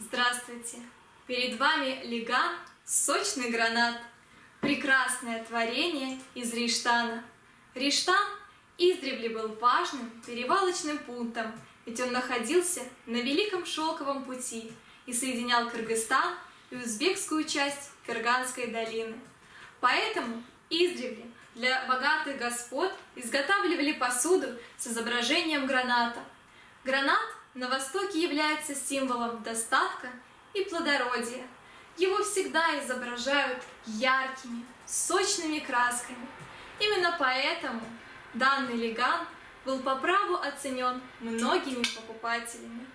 Здравствуйте! Перед вами лиган сочный гранат, прекрасное творение из Риштана. Риштан издревле был важным перевалочным пунктом, ведь он находился на Великом Шелковом пути и соединял Кыргызстан и узбекскую часть Кырганской долины. Поэтому издревле для богатых господ изготавливали посуду с изображением граната. Гранат на Востоке является символом достатка и плодородия. Его всегда изображают яркими, сочными красками. Именно поэтому данный леган был по праву оценен многими покупателями.